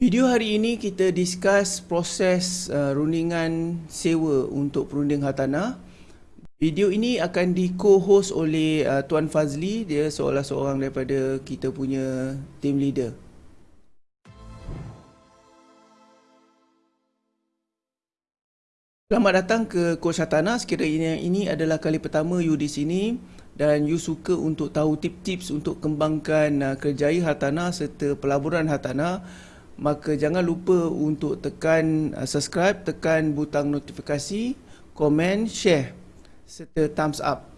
Video hari ini kita discuss proses uh, rundingan sewa untuk perunding hartanah. Video ini akan di co-host oleh uh, Tuan Fazli, dia seolah seorang daripada kita punya team leader. Selamat datang ke Coach Hartanah. Sekiranya ini adalah kali pertama you di sini dan you suka untuk tahu tips-tips untuk kembangkan uh, kerjaya hartanah serta pelaburan hartanah, maka jangan lupa untuk tekan uh, subscribe, tekan butang notifikasi, komen, share serta thumbs up.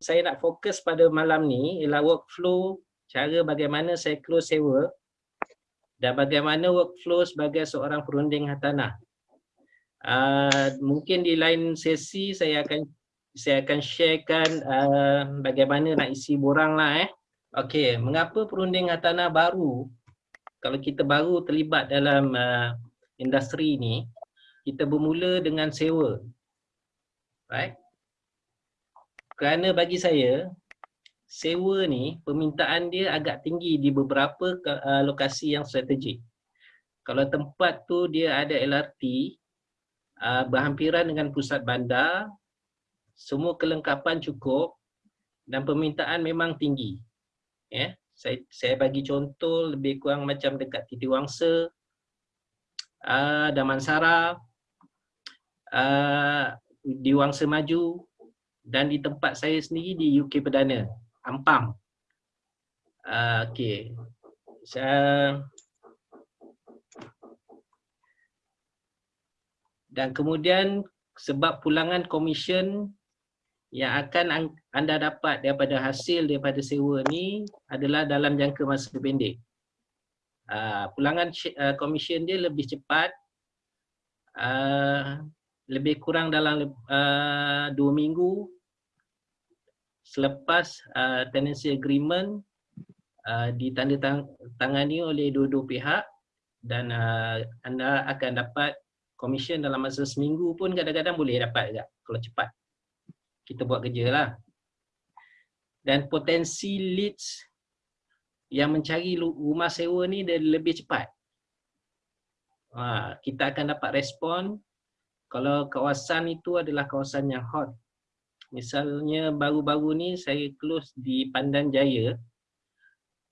Saya nak fokus pada malam ni ialah workflow cara bagaimana saya close sewa dan bagaimana workflow sebagai seorang perunding hartanah. Uh, mungkin di lain sesi saya akan saya akan sharekan uh, bagaimana nak isi borang lah eh. Okey, mengapa perunding hartanah baru kalau kita baru terlibat dalam uh, industri ini, kita bermula dengan sewa. Right? Kerana bagi saya, sewa ni permintaan dia agak tinggi di beberapa uh, lokasi yang strategik. Kalau tempat tu dia ada LRT, uh, berhampiran dengan pusat bandar, semua kelengkapan cukup dan permintaan memang tinggi. Yeah saya saya bagi contoh lebih kurang macam dekat Titi Wangsa, uh, Damansara, uh, di Wangsa Maju dan di tempat saya sendiri di UK Perdana, Ampang. Uh, Okey. Saya dan kemudian sebab pulangan komisen yang akan anda dapat daripada hasil daripada sewa ni adalah dalam jangka masa pendek. Uh, pulangan uh, komisen dia lebih cepat, uh, lebih kurang dalam uh, dua minggu selepas uh, tenancy agreement uh, ditandatangani oleh dua-dua pihak dan uh, anda akan dapat komisen dalam masa seminggu pun kadang-kadang boleh dapat juga kalau cepat kita buat kerja lah. Dan potensi leads yang mencari rumah sewa ni dia lebih cepat. Ha, kita akan dapat respon kalau kawasan itu adalah kawasan yang hot. Misalnya baru-baru ni saya close di Pandan Jaya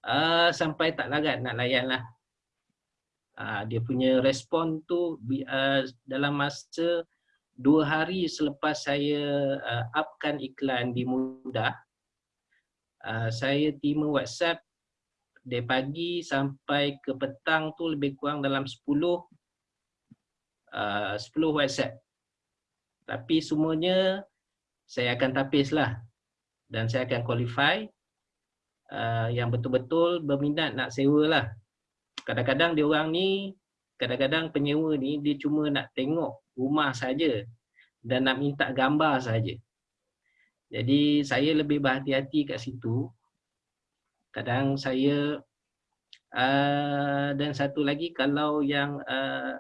uh, sampai tak larat nak layan lah. Uh, dia punya respon tu uh, dalam masa dua hari selepas saya uh, upkan iklan di Mudah, uh, saya terima WhatsApp dari pagi sampai ke petang tu lebih kurang dalam 10 uh, 10 WhatsApp. Tapi semuanya saya akan tapis lah dan saya akan qualify uh, yang betul-betul berminat nak sewa lah. Kadang-kadang dia orang ni, kadang-kadang penyewa ni dia cuma nak tengok rumah saja dan nak minta gambar saja. Jadi saya lebih berhati-hati kat situ. Kadang saya uh, dan satu lagi kalau yang uh,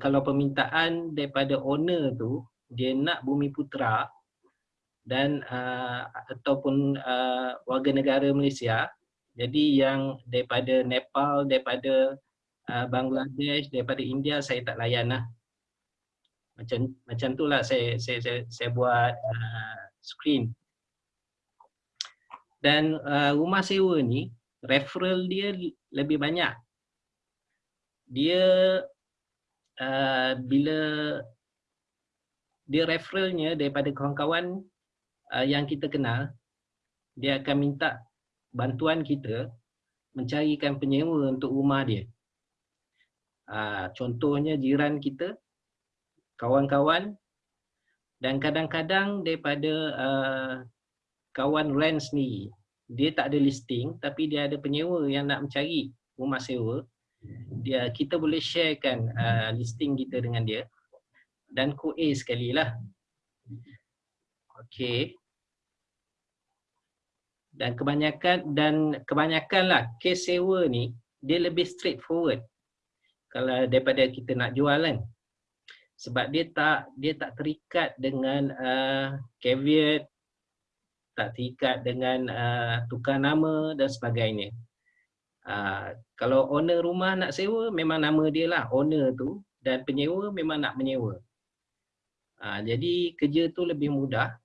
kalau permintaan daripada owner tu dia nak bumi putra dan uh, ataupun uh, warga negara Malaysia jadi yang daripada Nepal daripada uh, Bangladesh daripada India saya tak layan lah macam macam itulah saya saya saya, saya buat uh, screen. Dan uh, rumah sewa ni referral dia lebih banyak. Dia uh, bila dia referralnya daripada kawan-kawan uh, yang kita kenal dia akan minta bantuan kita mencarikan penyewa untuk rumah dia. Uh, contohnya jiran kita kawan-kawan dan kadang-kadang daripada uh, kawan rent ni dia tak ada listing tapi dia ada penyewa yang nak mencari rumah sewa dia kita boleh sharekan uh, listing kita dengan dia dan ko A sekali lah okey. Dan kebanyakan dan kebanyakan lah case sewa ni dia lebih straightforward. Kalau daripada kita nak jual kan sebab dia tak dia tak terikat dengan uh, caveat tak terikat dengan uh, tukar nama dan sebagainya Uh, kalau owner rumah nak sewa memang nama dia lah owner tu dan penyewa memang nak menyewa. Uh, jadi kerja tu lebih mudah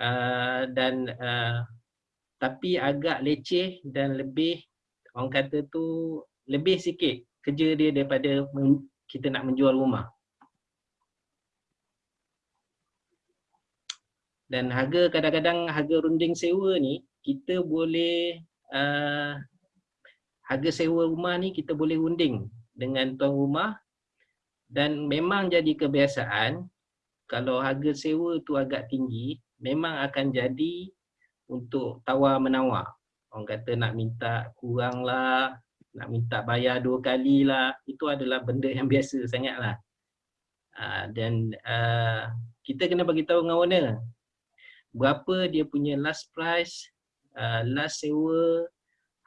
uh, dan uh, tapi agak leceh dan lebih orang kata tu lebih sikit kerja dia daripada kita nak menjual rumah. Dan harga kadang-kadang harga runding sewa ni kita boleh uh, harga sewa rumah ni kita boleh unding dengan tuan rumah dan memang jadi kebiasaan kalau harga sewa tu agak tinggi memang akan jadi untuk tawar menawar orang kata nak minta kurang lah nak minta bayar dua kali lah. Itu adalah benda yang biasa sangat lah. Uh, dan uh, kita kena bagi tahu dengan owner. Berapa dia punya last price uh, last sewa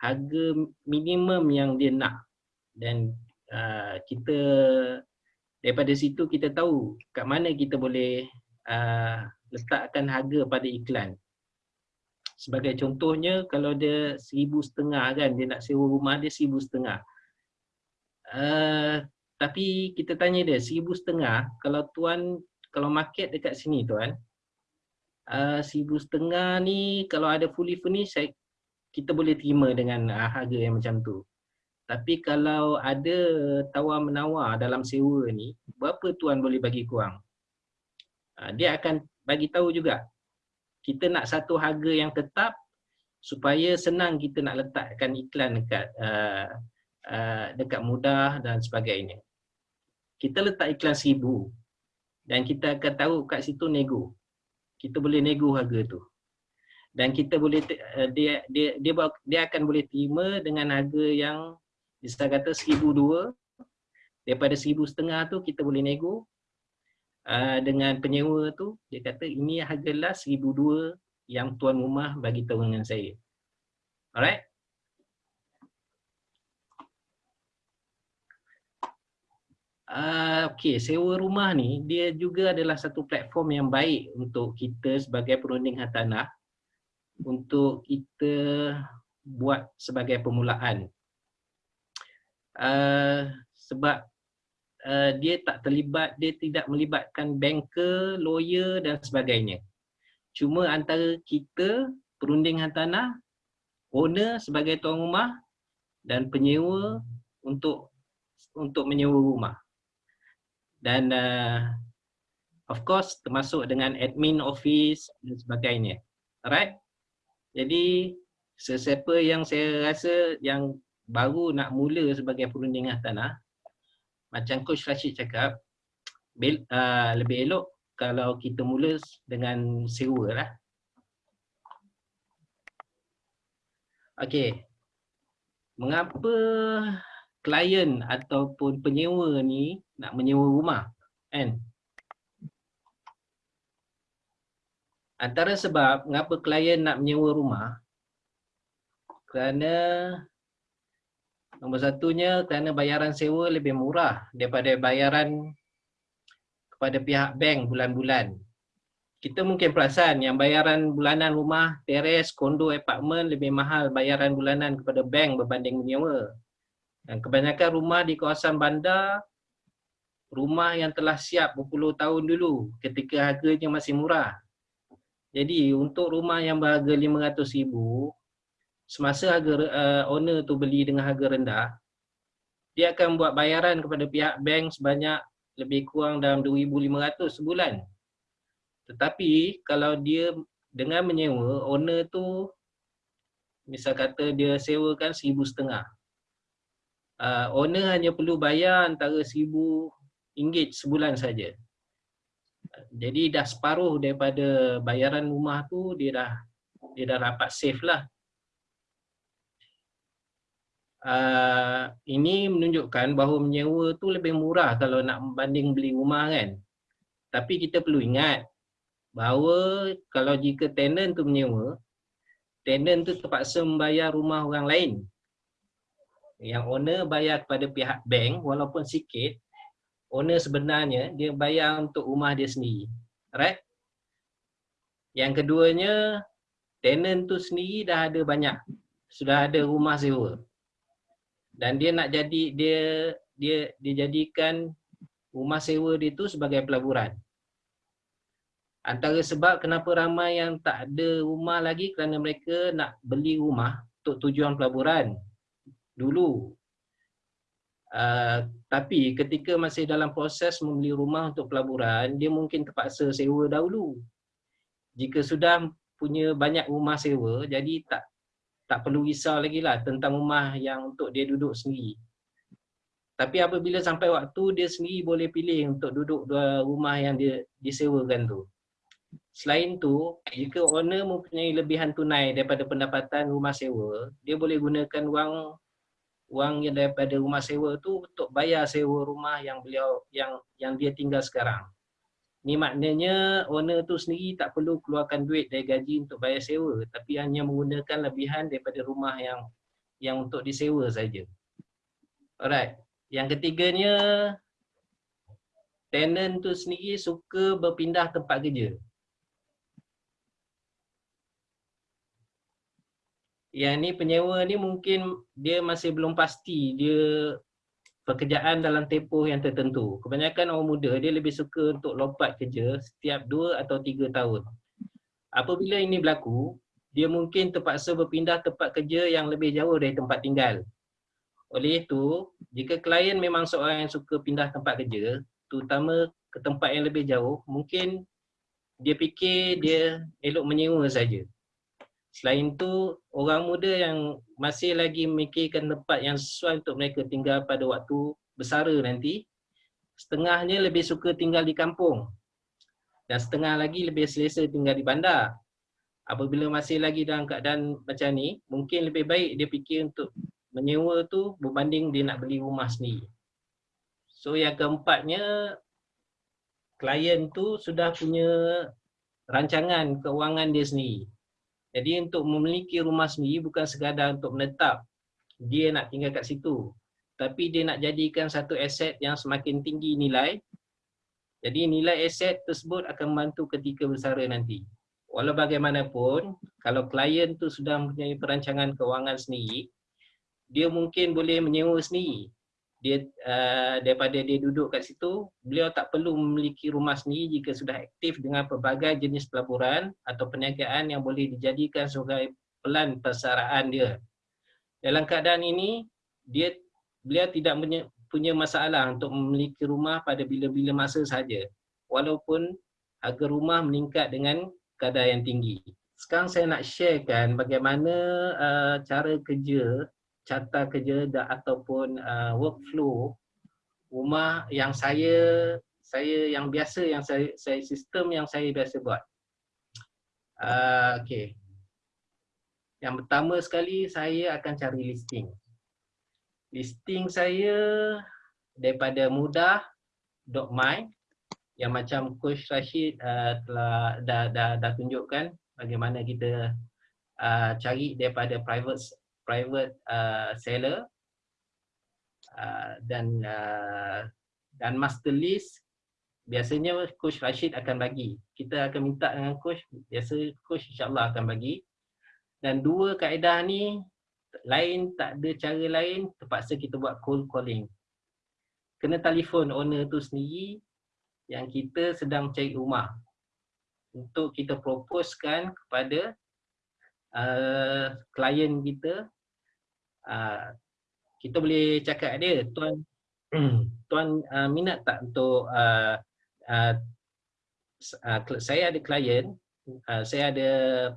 harga minimum yang dia nak. Dan uh, kita daripada situ kita tahu kat mana kita boleh uh, letakkan harga pada iklan sebagai contohnya kalau dia seribu setengah kan dia nak sewa rumah dia seribu setengah uh, tapi kita tanya dia seribu setengah kalau tuan kalau market dekat sini tuan uh, seribu setengah ni kalau ada fully furnished saya, kita boleh terima dengan uh, harga yang macam tu. Tapi kalau ada tawar menawar dalam sewa ni, berapa tuan boleh bagi kurang? Uh, dia akan bagi tahu juga. Kita nak satu harga yang tetap supaya senang kita nak letakkan iklan dekat uh, uh, dekat mudah dan sebagainya. Kita letak iklan seribu dan kita akan tahu kat situ nego. Kita boleh nego harga tu. Dan kita boleh uh, dia dia dia dia akan boleh terima dengan harga yang bisa kata seribu dua. Daripada seribu setengah tu kita boleh nego uh, dengan penyewa tu dia kata ini harga seribu dua yang tuan rumah bagi tahu dengan saya alright Uh, okay, sewa rumah ni dia juga adalah satu platform yang baik untuk kita sebagai perunding hartanah untuk kita buat sebagai permulaan. Uh, sebab uh, dia tak terlibat, dia tidak melibatkan banker, lawyer dan sebagainya. Cuma antara kita, perunding hartanah, owner sebagai tuan rumah dan penyewa untuk untuk menyewa rumah dan uh, of course termasuk dengan admin office dan sebagainya. Alright? Jadi sesiapa yang saya rasa yang baru nak mula sebagai perundingan tanah macam coach Rashid cakap uh, lebih elok kalau kita mula dengan sewa lah. Okey. Mengapa klien ataupun penyewa ni nak menyewa rumah kan antara sebab mengapa klien nak menyewa rumah kerana nombor satunya kerana bayaran sewa lebih murah daripada bayaran kepada pihak bank bulan-bulan kita mungkin perasan yang bayaran bulanan rumah, teres, kondo, apartmen lebih mahal bayaran bulanan kepada bank berbanding menyewa. Dan kebanyakan rumah di kawasan bandar, rumah yang telah siap berpuluh tahun dulu ketika harganya masih murah. Jadi untuk rumah yang berharga RM500,000, semasa harga uh, owner tu beli dengan harga rendah, dia akan buat bayaran kepada pihak bank sebanyak lebih kurang dalam RM2,500 sebulan. Tetapi kalau dia dengan menyewa, owner tu misal kata dia sewakan RM1,500 uh, owner hanya perlu bayar antara RM1,000 sebulan saja. Jadi dah separuh daripada bayaran rumah tu dia dah dia dah dapat save lah. Uh, ini menunjukkan bahawa menyewa tu lebih murah kalau nak membanding beli rumah kan. Tapi kita perlu ingat bahawa kalau jika tenant tu menyewa, tenant tu terpaksa membayar rumah orang lain yang owner bayar kepada pihak bank walaupun sikit owner sebenarnya dia bayar untuk rumah dia sendiri right yang keduanya tenant tu sendiri dah ada banyak sudah ada rumah sewa. Dan dia nak jadi dia dia dijadikan rumah sewa dia tu sebagai pelaburan. Antara sebab kenapa ramai yang tak ada rumah lagi kerana mereka nak beli rumah untuk tujuan pelaburan dulu. Uh, tapi ketika masih dalam proses membeli rumah untuk pelaburan, dia mungkin terpaksa sewa dahulu. Jika sudah punya banyak rumah sewa, jadi tak tak perlu risau lagi lah tentang rumah yang untuk dia duduk sendiri. Tapi apabila sampai waktu, dia sendiri boleh pilih untuk duduk dua rumah yang dia disewakan tu. Selain tu, jika owner mempunyai lebihan tunai daripada pendapatan rumah sewa, dia boleh gunakan wang wang yang daripada rumah sewa tu untuk bayar sewa rumah yang beliau yang yang dia tinggal sekarang. Ni maknanya owner tu sendiri tak perlu keluarkan duit dari gaji untuk bayar sewa tapi hanya menggunakan lebihan daripada rumah yang yang untuk disewa saja. Alright. Yang ketiganya tenant tu sendiri suka berpindah tempat kerja. yang ni penyewa ni mungkin dia masih belum pasti dia pekerjaan dalam tempoh yang tertentu. Kebanyakan orang muda dia lebih suka untuk lompat kerja setiap 2 atau 3 tahun. Apabila ini berlaku, dia mungkin terpaksa berpindah tempat kerja yang lebih jauh dari tempat tinggal. Oleh itu, jika klien memang seorang yang suka pindah tempat kerja, terutama ke tempat yang lebih jauh, mungkin dia fikir dia elok menyewa saja. Selain itu, orang muda yang masih lagi memikirkan tempat yang sesuai untuk mereka tinggal pada waktu bersara nanti, setengahnya lebih suka tinggal di kampung dan setengah lagi lebih selesa tinggal di bandar. Apabila masih lagi dalam keadaan macam ni, mungkin lebih baik dia fikir untuk menyewa tu berbanding dia nak beli rumah sendiri. So yang keempatnya, klien tu sudah punya rancangan keuangan dia sendiri. Jadi untuk memiliki rumah sendiri bukan sekadar untuk menetap dia nak tinggal kat situ. Tapi dia nak jadikan satu aset yang semakin tinggi nilai. Jadi nilai aset tersebut akan membantu ketika bersara nanti. Walau bagaimanapun, kalau klien tu sudah mempunyai perancangan keuangan sendiri, dia mungkin boleh menyewa sendiri dia uh, daripada dia duduk kat situ beliau tak perlu memiliki rumah sendiri jika sudah aktif dengan pelbagai jenis pelaburan atau perniagaan yang boleh dijadikan sebagai pelan persaraan dia. Dalam keadaan ini dia beliau tidak punya masalah untuk memiliki rumah pada bila-bila masa saja walaupun harga rumah meningkat dengan kadar yang tinggi. Sekarang saya nak sharekan bagaimana uh, cara kerja carta kerja dan ataupun uh, workflow rumah yang saya saya yang biasa yang saya saya sistem yang saya biasa buat. Uh, okey. Yang pertama sekali saya akan cari listing. Listing saya daripada mudah.my yang macam coach Rashid uh, telah dah, dah dah tunjukkan bagaimana kita uh, cari daripada private private uh, seller uh, dan uh, dan master list biasanya coach Rashid akan bagi. Kita akan minta dengan coach biasa coach insyaallah akan bagi. Dan dua kaedah ni lain tak ada cara lain terpaksa kita buat cold calling. Kena telefon owner tu sendiri yang kita sedang cari rumah. Untuk kita proposekan kepada uh, klien kita uh, kita boleh cakap dia tuan tuan uh, minat tak untuk uh, uh, uh, saya ada klien uh, saya ada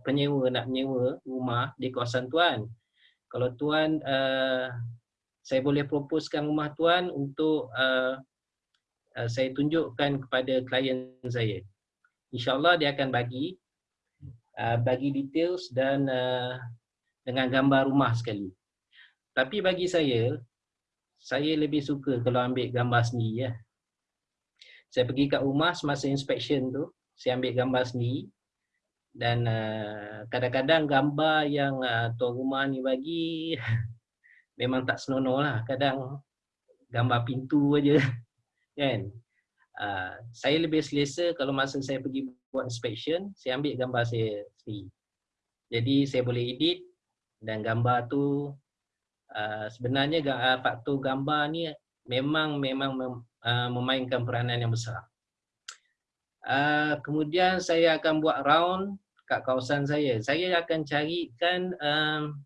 penyewa nak menyewa rumah di kawasan tuan. Kalau tuan uh, saya boleh proposekan rumah tuan untuk uh, uh, saya tunjukkan kepada klien saya. Insyaallah dia akan bagi uh, bagi details dan uh, dengan gambar rumah sekali tapi bagi saya, saya lebih suka kalau ambil gambar sendiri ya. Saya pergi kat rumah semasa inspection tu, saya ambil gambar sendiri dan uh, kadang-kadang gambar yang uh, tuan rumah ni bagi memang tak senonoh lah. Kadang gambar pintu aja kan. Uh, saya lebih selesa kalau masa saya pergi buat inspection, saya ambil gambar saya sendiri. Jadi saya boleh edit dan gambar tu uh, sebenarnya uh, faktor gambar ni memang memang mem, uh, memainkan peranan yang besar. Uh, kemudian saya akan buat round kat kawasan saya. Saya akan carikan um,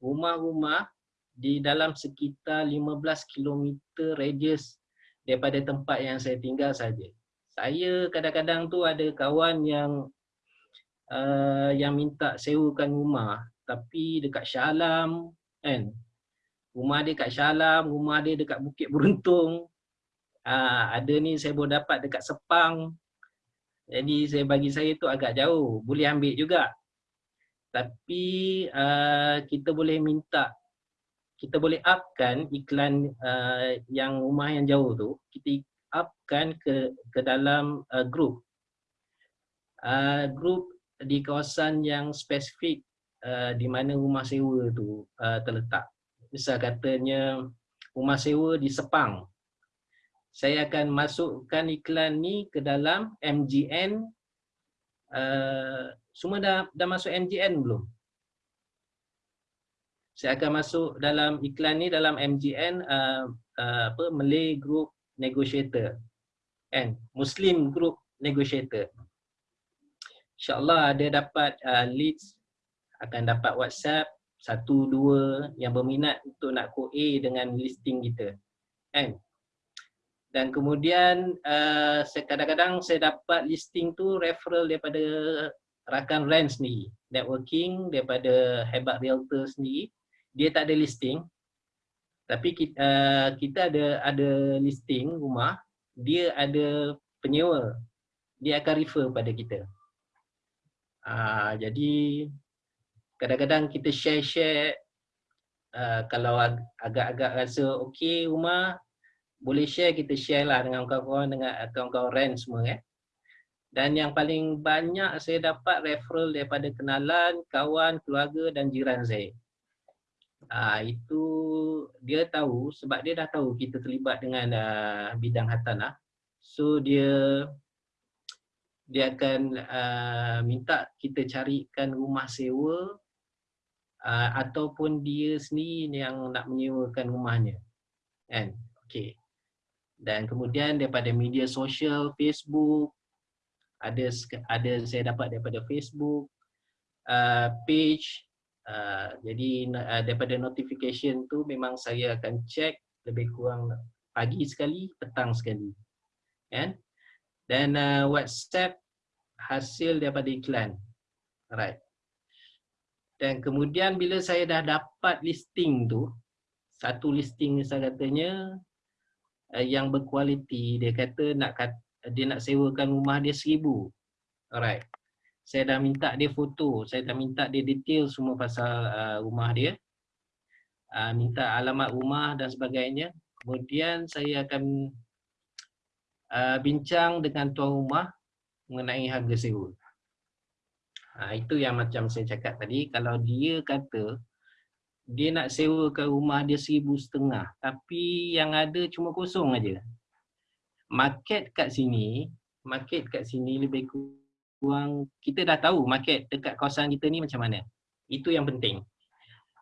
rumah-rumah di dalam sekitar 15 km radius daripada tempat yang saya tinggal saja. Saya kadang-kadang tu ada kawan yang uh, yang minta sewakan rumah tapi dekat Shah Alam kan. Rumah dia kat Shah Alam, rumah dia dekat Bukit Beruntung. Uh, ada ni saya boleh dapat dekat Sepang. Jadi saya bagi saya tu agak jauh, boleh ambil juga. Tapi uh, kita boleh minta kita boleh upkan iklan uh, yang rumah yang jauh tu, kita upkan ke ke dalam uh, group. Uh, group di kawasan yang spesifik uh, di mana rumah sewa tu uh, terletak. Misal katanya rumah sewa di Sepang. Saya akan masukkan iklan ni ke dalam MGN. Uh, semua dah dah masuk MGN belum? saya akan masuk dalam iklan ni dalam MGN uh, uh, apa Malay Group Negotiator. Kan Muslim Group Negotiator. Insyaallah ada dapat uh, leads akan dapat WhatsApp satu dua yang berminat untuk nak QA dengan listing kita. Kan dan kemudian uh, kadang-kadang saya dapat listing tu referral daripada rakan rent sendiri. Networking daripada hebat realtor sendiri. Dia tak ada listing tapi kita, uh, kita ada ada listing rumah dia ada penyewa. Dia akan refer pada kita. Uh, jadi kadang-kadang kita share-share uh, kalau ag agak-agak rasa okey rumah boleh share kita share lah dengan kawan-kawan dengan kawan-kawan rent semua eh. Dan yang paling banyak saya dapat referral daripada kenalan, kawan, keluarga dan jiran saya uh, itu dia tahu sebab dia dah tahu kita terlibat dengan uh, bidang hartanah so dia dia akan uh, minta kita carikan rumah sewa uh, ataupun dia sendiri yang nak menyewakan rumahnya kan? Okey. Dan kemudian daripada media sosial Facebook ada ada saya dapat daripada Facebook uh, page Uh, jadi uh, daripada notification tu memang saya akan check lebih kurang pagi sekali, petang sekali. Kan? Dan uh, WhatsApp hasil daripada iklan. Alright. Dan kemudian bila saya dah dapat listing tu, satu listing saya katanya uh, yang berkualiti, dia kata nak dia nak sewakan rumah dia seribu. Alright saya dah minta dia foto, saya dah minta dia detail semua pasal uh, rumah dia. Uh, minta alamat rumah dan sebagainya. Kemudian saya akan uh, bincang dengan tuan rumah mengenai harga sewa. Uh, itu yang macam saya cakap tadi, kalau dia kata dia nak sewakan rumah dia seribu setengah tapi yang ada cuma kosong aja. Market kat sini, market kat sini lebih kurang kurang kita dah tahu market dekat kawasan kita ni macam mana. Itu yang penting.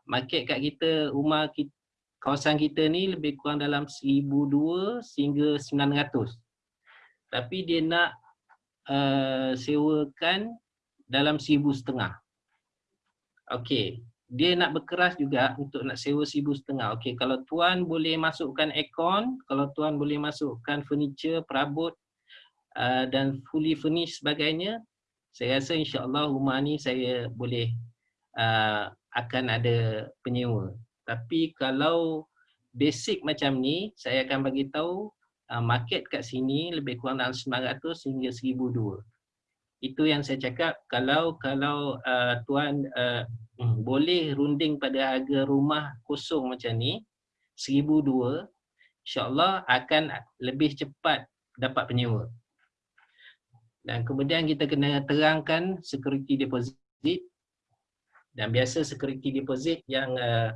Market kat kita rumah kita, kawasan kita ni lebih kurang dalam 1200 sehingga 900. Tapi dia nak uh, sewakan dalam 1500. Okey, dia nak berkeras juga untuk nak sewa 1500. Okey, kalau tuan boleh masukkan aircon, kalau tuan boleh masukkan furniture, perabot uh, dan fully furnished sebagainya, saya rasa insya-Allah rumah ni saya boleh uh, akan ada penyewa. Tapi kalau basic macam ni, saya akan bagi tahu uh, market kat sini lebih kurang dalam 900 hingga 1002. Itu yang saya cakap kalau kalau uh, tuan uh, boleh runding pada harga rumah kosong macam ni 1002 insya-Allah akan lebih cepat dapat penyewa dan kemudian kita kena terangkan security deposit dan biasa security deposit yang uh,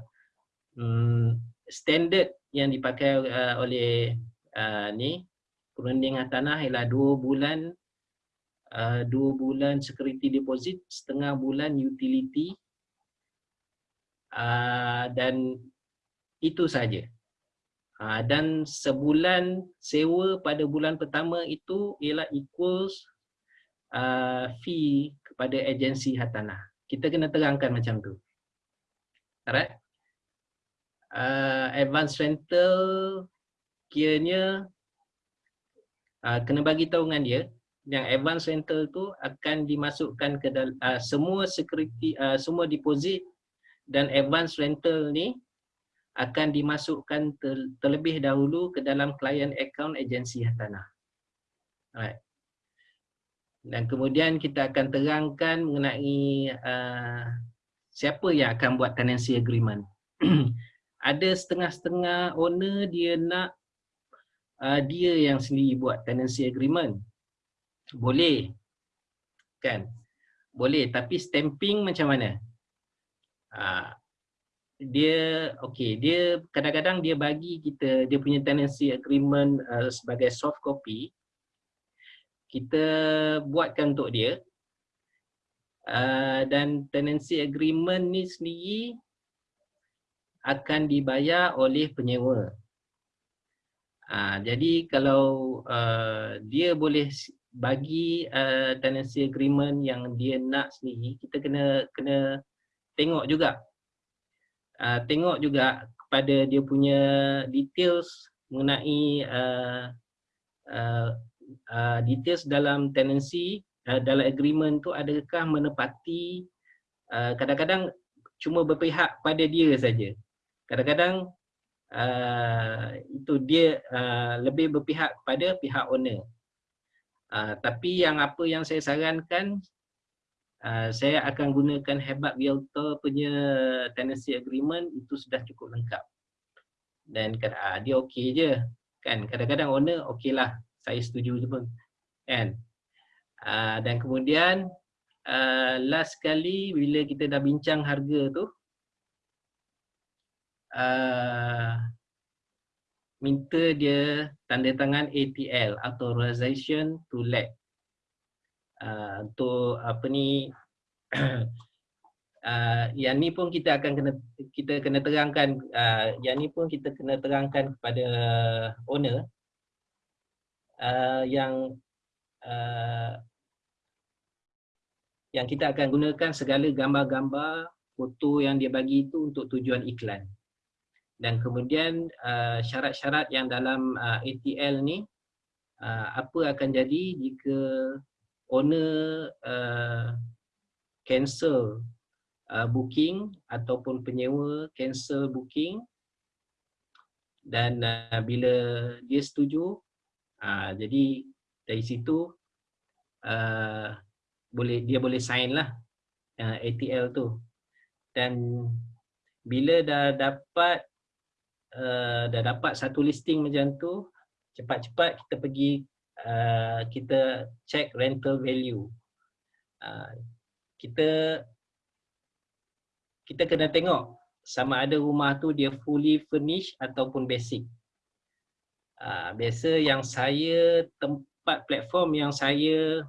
um, standard yang dipakai uh, oleh uh, ni perundingan tanah ialah dua bulan uh, dua bulan security deposit setengah bulan utility uh, dan itu saja. Uh, dan sebulan sewa pada bulan pertama itu ialah equals uh, fee kepada agensi hartanah. Kita kena terangkan macam tu. Alright? Uh, advance rental kiranya uh, kena bagi tahu dengan dia yang advance rental tu akan dimasukkan ke dalam uh, semua security uh, semua deposit dan advance rental ni akan dimasukkan ter, terlebih dahulu ke dalam client account agensi hartanah. Alright. Dan kemudian kita akan terangkan mengenai uh, siapa yang akan buat tenancy agreement. Ada setengah-setengah owner dia nak uh, dia yang sendiri buat tenancy agreement. Boleh. Kan? Boleh. Tapi stamping macam mana? Uh, dia okey dia kadang-kadang dia bagi kita dia punya tenancy agreement uh, sebagai soft copy kita buatkan untuk dia uh, dan tenancy agreement ni sendiri akan dibayar oleh penyewa. Uh, jadi kalau uh, dia boleh bagi uh, tenancy agreement yang dia nak sendiri kita kena kena tengok juga uh, tengok juga kepada dia punya details mengenai uh, uh, uh, details dalam tenancy uh, dalam agreement tu adakah menepati kadang-kadang uh, cuma berpihak pada dia saja kadang-kadang uh, itu dia uh, lebih berpihak kepada pihak owner Uh, tapi yang apa yang saya sarankan uh, saya akan gunakan hebat realtor punya tenancy agreement itu sudah cukup lengkap. Dan uh, dia okey je. Kan kadang-kadang owner okeylah saya setuju pun. Kan? Uh, dan kemudian uh, last kali bila kita dah bincang harga tu uh, minta dia tanda tangan ATL authorization to let uh, untuk apa ni uh, yang ni pun kita akan kena kita kena terangkan uh, yang ni pun kita kena terangkan kepada owner uh, yang uh, yang kita akan gunakan segala gambar-gambar foto yang dia bagi itu untuk tujuan iklan. Dan kemudian uh, syarat-syarat yang dalam uh, ATL ni uh, apa akan jadi jika owner uh, cancel uh, booking ataupun penyewa cancel booking. Dan uh, bila dia setuju uh, jadi dari situ uh, boleh dia boleh sign lah uh, ATL tu. Dan bila dah dapat uh, dah dapat satu listing macam tu cepat-cepat kita pergi uh, kita check rental value. Uh, kita kita kena tengok sama ada rumah tu dia fully furnished ataupun basic uh, biasa yang saya tempat platform yang saya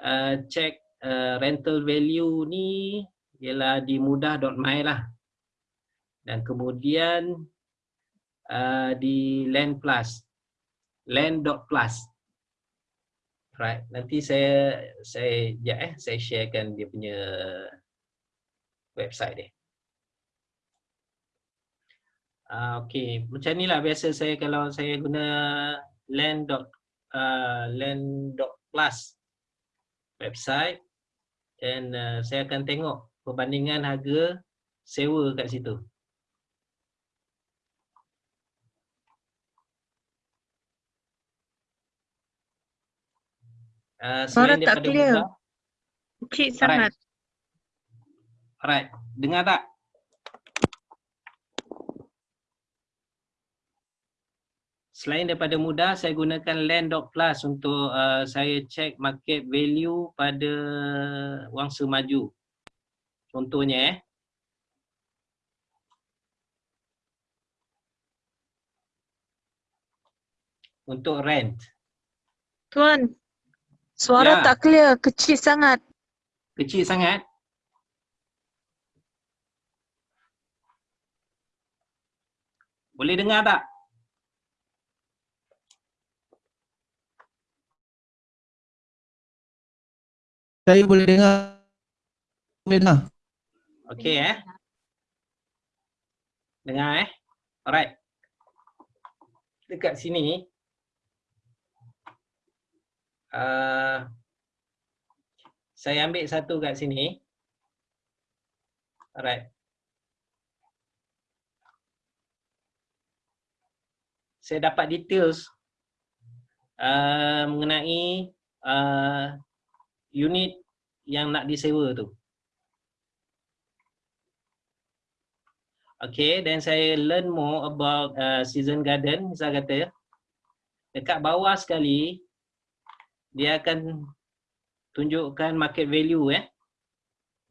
uh, check uh, rental value ni ialah di mudah.my lah. Dan kemudian uh, di land plus land.plus right nanti saya saya ya eh saya sharekan dia punya website dia uh, okey macam inilah biasa saya kalau saya guna land. Uh, land.plus website dan uh, saya akan tengok perbandingan harga sewa kat situ Uh, Suara tak clear. Kecil sangat. Alright. Dengar tak? Selain daripada mudah, saya gunakan land.plus untuk uh, saya check market value pada wangsa maju. Contohnya eh. Untuk rent. Tuan, Suara ya. tak clear, kecil sangat. Kecil sangat? Boleh dengar tak? Saya boleh dengar. Boleh dengar. Okey eh. Dengar eh. Alright. Dekat sini uh, saya ambil satu kat sini. Alright. Saya dapat details uh, mengenai uh, unit yang nak disewa tu. Okay, then saya learn more about uh, season garden, saya kata. Dekat bawah sekali, dia akan tunjukkan market value eh.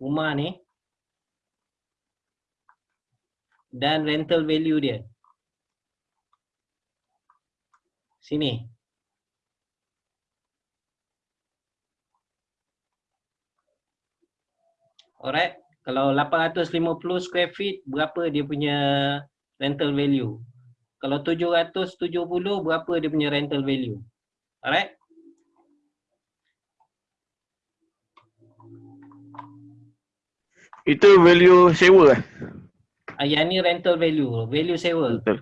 Rumah ni. Dan rental value dia. Sini. Alright. Kalau 850 square feet, berapa dia punya rental value? Kalau 770, berapa dia punya rental value? Alright? Itu value sewa eh? Ah, yang ni rental value, value sewa. Betul.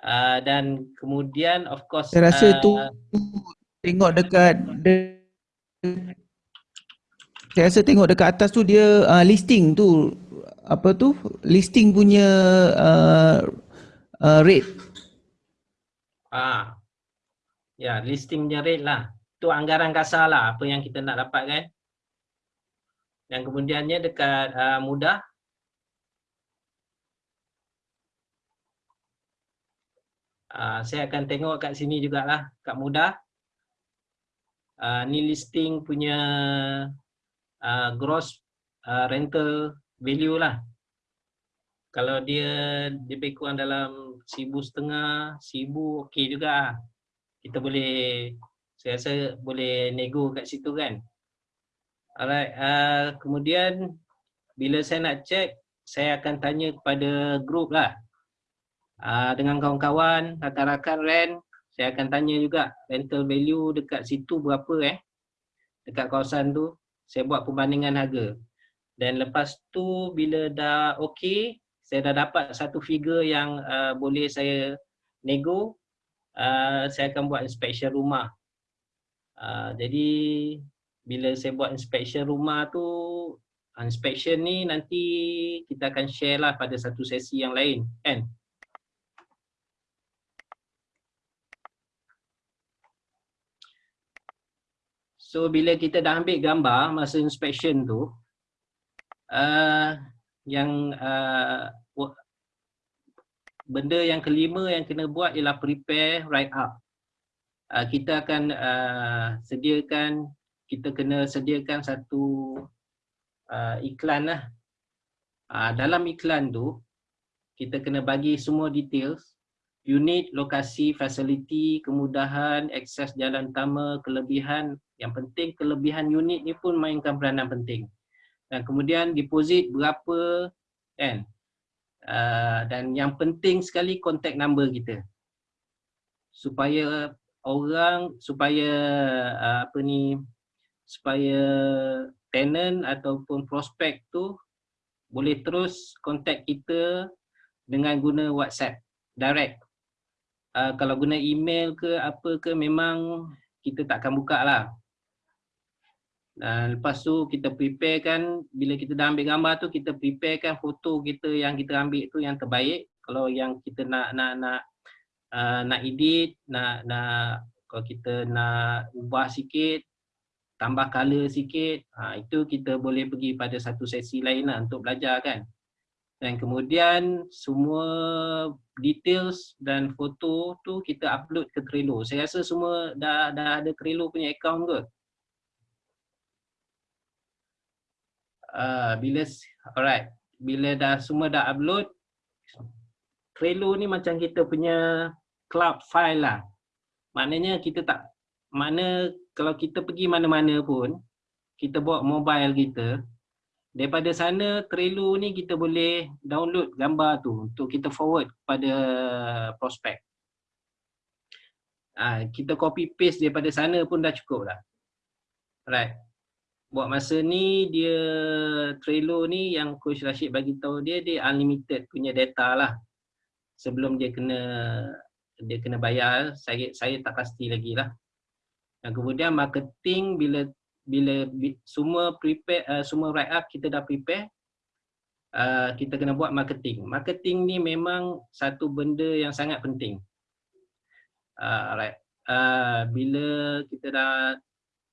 Uh, dan kemudian of course Saya rasa uh, tu tengok dekat de, saya rasa tengok dekat atas tu dia uh, listing tu apa tu listing punya uh, uh, rate. Ah ya listingnya rate lah. Tu anggaran kasar lah apa yang kita nak dapat kan dan kemudiannya dekat uh, mudah Uh, saya akan tengok kat sini jugalah kat mudah uh, ni listing punya uh, gross uh, rental value lah. Kalau dia lebih kurang dalam sibu setengah, sibu okey juga. Kita boleh, saya rasa boleh nego kat situ kan. Alright, uh, kemudian bila saya nak check, saya akan tanya kepada group lah uh, dengan kawan-kawan, rakan-rakan rent, saya akan tanya juga rental value dekat situ berapa eh. Dekat kawasan tu, saya buat perbandingan harga. Dan lepas tu bila dah okey, saya dah dapat satu figure yang uh, boleh saya nego, uh, saya akan buat inspection rumah. Uh, jadi bila saya buat inspection rumah tu, inspection ni nanti kita akan share lah pada satu sesi yang lain kan. So bila kita dah ambil gambar masa inspection tu uh, yang uh, benda yang kelima yang kena buat ialah prepare write up. Uh, kita akan uh, sediakan kita kena sediakan satu uh, iklan lah. Uh, dalam iklan tu kita kena bagi semua details unit, lokasi, fasiliti, kemudahan, akses jalan utama, kelebihan. Yang penting kelebihan unit ni pun mainkan peranan penting. Dan kemudian deposit berapa kan. Uh, dan yang penting sekali contact number kita. Supaya orang supaya uh, apa ni supaya tenant ataupun prospek tu boleh terus contact kita dengan guna WhatsApp direct uh, kalau guna email ke apa ke memang kita tak akan buka lah. Dan lepas tu kita prepare kan bila kita dah ambil gambar tu kita prepare kan foto kita yang kita ambil tu yang terbaik. Kalau yang kita nak nak nak uh, nak edit, nak nak kalau kita nak ubah sikit, tambah color sikit, ha, itu kita boleh pergi pada satu sesi lain lah untuk belajar kan dan kemudian semua details dan foto tu kita upload ke Trello. Saya rasa semua dah dah ada Trello punya account ke? Uh, bila alright, bila dah semua dah upload Trello ni macam kita punya cloud file lah. Maknanya kita tak mana kalau kita pergi mana-mana pun kita bawa mobile kita daripada sana Trello ni kita boleh download gambar tu untuk kita forward kepada prospek. Ha, kita copy paste daripada sana pun dah cukup lah. Right. Buat masa ni dia Trello ni yang Coach Rashid bagi tahu dia dia unlimited punya data lah. Sebelum dia kena dia kena bayar saya saya tak pasti lagi lah. Dan kemudian marketing bila bila semua prepare uh, semua write up kita dah prepare uh, kita kena buat marketing. Marketing ni memang satu benda yang sangat penting. Uh, alright. Uh, bila kita dah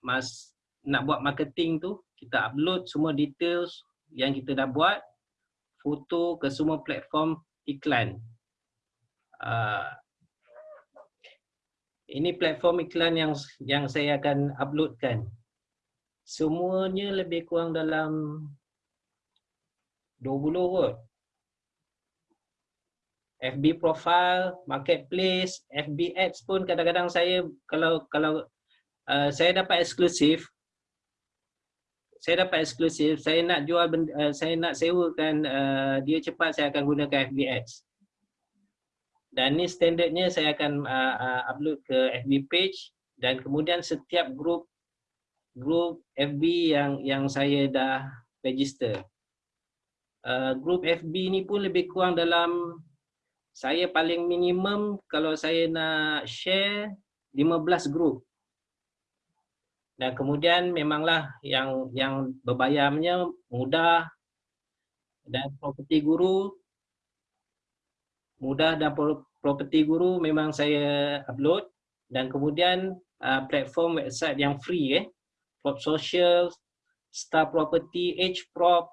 mas nak buat marketing tu, kita upload semua details yang kita dah buat, foto ke semua platform iklan. Uh, ini platform iklan yang yang saya akan uploadkan semuanya lebih kurang dalam 20 kot. FB profile, marketplace, FB ads pun kadang-kadang saya kalau kalau uh, saya dapat eksklusif saya dapat eksklusif, saya nak jual benda, uh, saya nak sewakan uh, dia cepat saya akan gunakan FB ads. Dan ni standardnya saya akan uh, uh, upload ke FB page dan kemudian setiap group group FB yang yang saya dah register. Uh, group FB ni pun lebih kurang dalam saya paling minimum kalau saya nak share 15 group. Dan kemudian memanglah yang yang berbayarnya mudah dan property guru mudah dan property guru memang saya upload dan kemudian uh, platform website yang free eh Prop Social, Star Property, H Prop,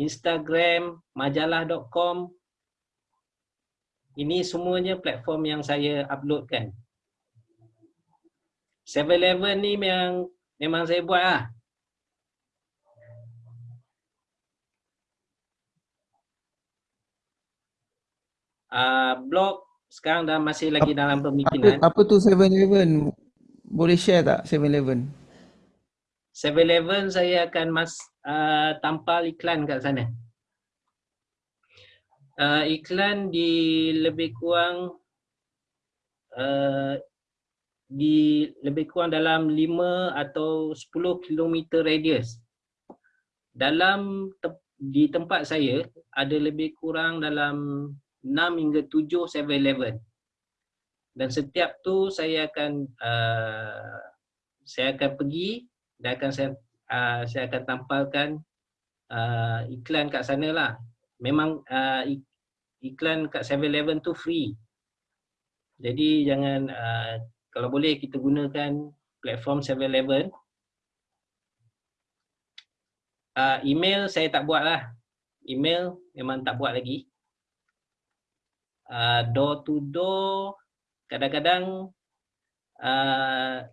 Instagram, majalah.com. Ini semuanya platform yang saya uploadkan. 7-Eleven ni memang memang saya buat lah. Uh, blog sekarang dah masih lagi dalam pemikiran. Apa, apa tu 7-Eleven? Boleh share tak 7-Eleven? 7-Eleven saya akan mas uh, tampal iklan kat sana. Uh, iklan di lebih kurang uh, di lebih kurang dalam 5 atau 10 km radius. Dalam te di tempat saya ada lebih kurang dalam 6 hingga 7 7-Eleven. Dan setiap tu saya akan uh, saya akan pergi dan akan saya uh, saya akan tampalkan uh, iklan kat sana lah. Memang uh, iklan kat 7-Eleven tu free. Jadi jangan uh, kalau boleh kita gunakan platform 7-Eleven. Uh, email saya tak buat lah. Email memang tak buat lagi. Uh, door to door kadang-kadang uh,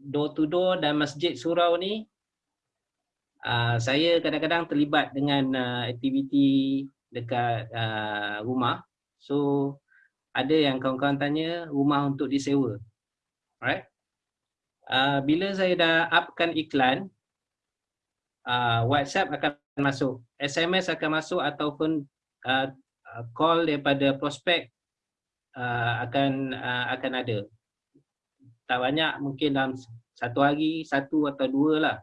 door to door dan masjid surau ni uh, saya kadang-kadang terlibat dengan uh, aktiviti dekat uh, rumah. So ada yang kawan-kawan tanya rumah untuk disewa. Right uh, bila saya dah upkan iklan uh, WhatsApp akan masuk SMS akan masuk ataupun uh, call daripada prospek uh, akan uh, akan ada tak banyak mungkin dalam satu hari satu atau dua lah.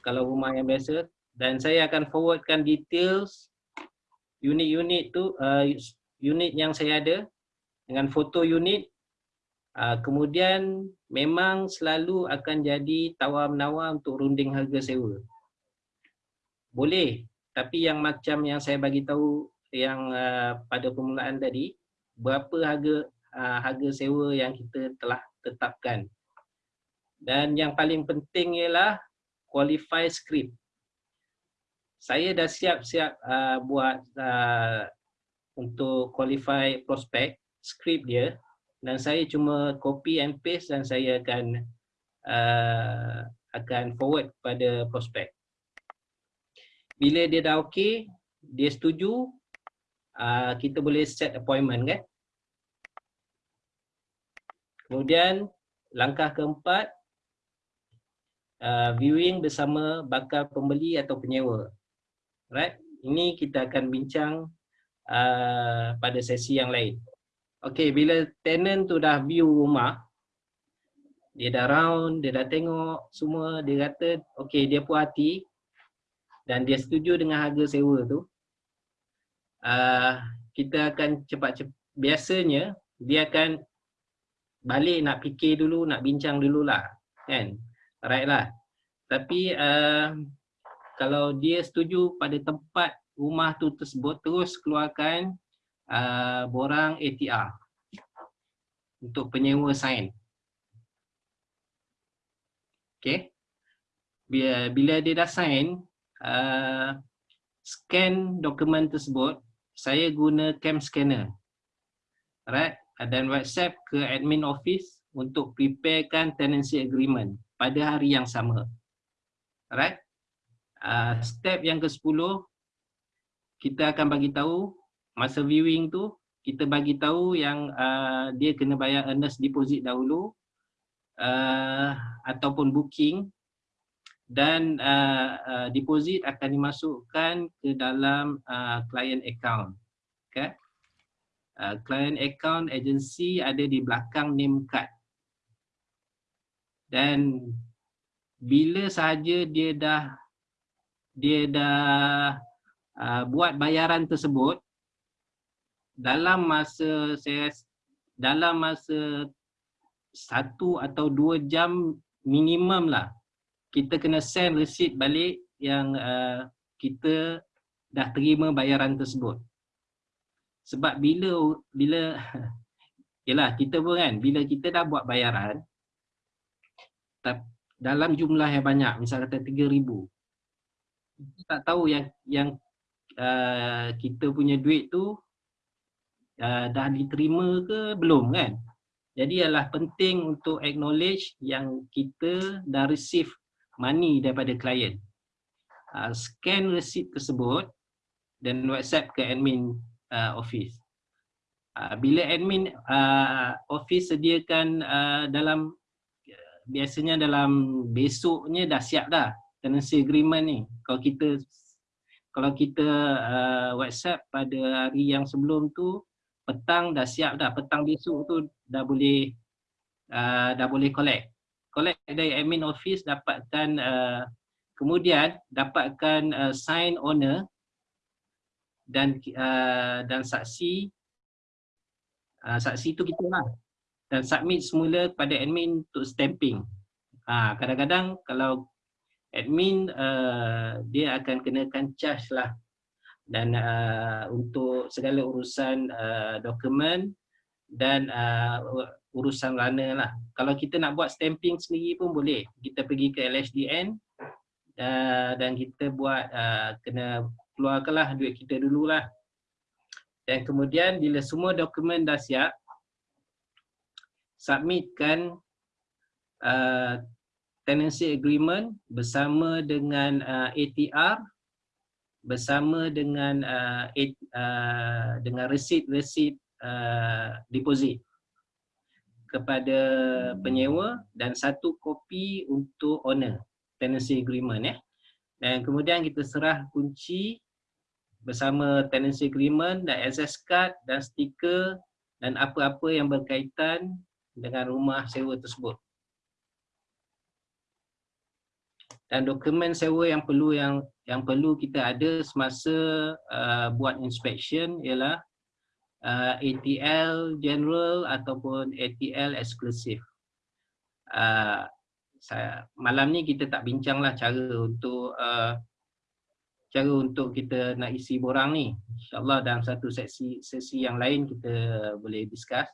Kalau rumah yang biasa. Dan saya akan forwardkan details unit-unit tu uh, unit yang saya ada dengan foto unit. Uh, kemudian memang selalu akan jadi tawar-menawar untuk runding harga sewa. Boleh tapi yang macam yang saya bagi tahu yang uh, pada permulaan tadi berapa harga uh, harga sewa yang kita telah tetapkan. Dan yang paling penting ialah qualify script. Saya dah siap-siap uh, buat uh, untuk qualify prospek script dia dan saya cuma copy and paste dan saya akan uh, akan forward kepada prospek. Bila dia dah okey, dia setuju, uh, kita boleh set appointment kan? Kemudian langkah keempat uh, viewing bersama bakal pembeli atau penyewa. Right? Ini kita akan bincang uh, pada sesi yang lain. Okay, bila tenant tu dah view rumah, dia dah round, dia dah tengok semua, dia kata okay dia puas hati dan dia setuju dengan harga sewa tu. Uh, kita akan cepat-cepat, biasanya dia akan balik nak fikir dulu, nak bincang dululah kan. Alright lah. Tapi uh, kalau dia setuju pada tempat rumah tu tersebut, terus keluarkan uh, borang ATR untuk penyewa sign. Okay. Bila, bila dia dah sign, uh, scan dokumen tersebut, saya guna cam scanner. Alright. Dan WhatsApp ke admin office untuk preparekan tenancy agreement pada hari yang sama. Alright. Uh, step yang ke-10 kita akan bagi tahu masa viewing tu kita bagi tahu yang uh, dia kena bayar earnest deposit dahulu uh, ataupun booking dan uh, uh, deposit akan dimasukkan ke dalam uh, client account. Okay. Uh, client account agency ada di belakang name card. Dan bila sahaja dia dah dia dah uh, buat bayaran tersebut dalam masa saya dalam masa satu atau dua jam minimum lah kita kena send receipt balik yang uh, kita dah terima bayaran tersebut sebab bila bila yalah kita pun kan bila kita dah buat bayaran dalam jumlah yang banyak, misal kata 3000. Kita tak tahu yang yang uh, kita punya duit tu uh, dah diterima ke belum kan? Jadi adalah penting untuk acknowledge yang kita dah receive money daripada klien. Uh, scan receipt tersebut dan WhatsApp ke admin uh, office. Uh, bila admin uh, office sediakan uh, dalam biasanya dalam besoknya dah siap dah tenancy agreement ni. Kalau kita kalau kita uh, WhatsApp pada hari yang sebelum tu petang dah siap dah. Petang besok tu dah boleh uh, dah boleh collect. Collect dari admin office dapatkan uh, kemudian dapatkan uh, sign owner dan uh, dan saksi uh, saksi tu kita lah dan submit semula kepada admin untuk stamping. Ha, kadang-kadang kalau admin uh, dia akan kenakan charge lah dan uh, untuk segala urusan uh, dokumen dan uh, urusan runner lah. Kalau kita nak buat stamping sendiri pun boleh. Kita pergi ke LHDN uh, dan kita buat uh, kena keluarkanlah duit kita dululah. Dan kemudian bila semua dokumen dah siap, submitkan uh, tenancy agreement bersama dengan uh, ATR bersama dengan uh, uh, dengan receipt-receipt uh, deposit kepada penyewa dan satu kopi untuk owner tenancy agreement ya. Dan kemudian kita serah kunci bersama tenancy agreement dan access card dan stiker dan apa-apa yang berkaitan dengan rumah sewa tersebut. Dan dokumen sewa yang perlu yang yang perlu kita ada semasa uh, buat inspection ialah uh, ATL general ataupun ATL eksklusif. Uh, saya, malam ni kita tak bincanglah cara untuk uh, cara untuk kita nak isi borang ni. InsyaAllah dalam satu sesi sesi yang lain kita boleh discuss.